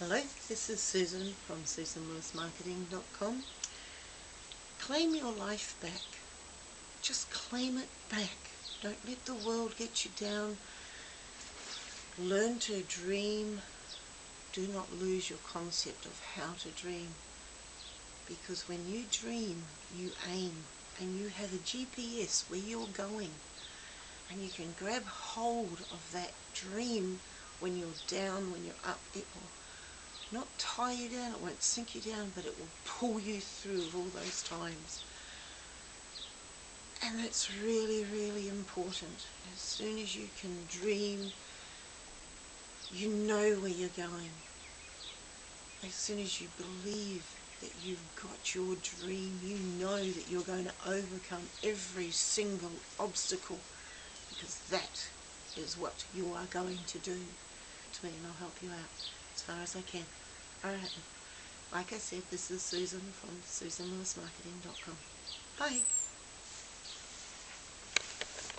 Hello, this is Susan from SusanLewisMarketing.com. Claim your life back. Just claim it back. Don't let the world get you down. Learn to dream. Do not lose your concept of how to dream. Because when you dream, you aim and you have a GPS where you're going. And you can grab hold of that dream when you're down, when you're up. It not tie you down, it won't sink you down, but it will pull you through all those times. And that's really, really important. As soon as you can dream, you know where you're going. As soon as you believe that you've got your dream, you know that you're going to overcome every single obstacle because that is what you are going to do to me and I'll help you out as far as I can. Alright, like I said, this is Susan from SusanLewisMarketing.com. Bye.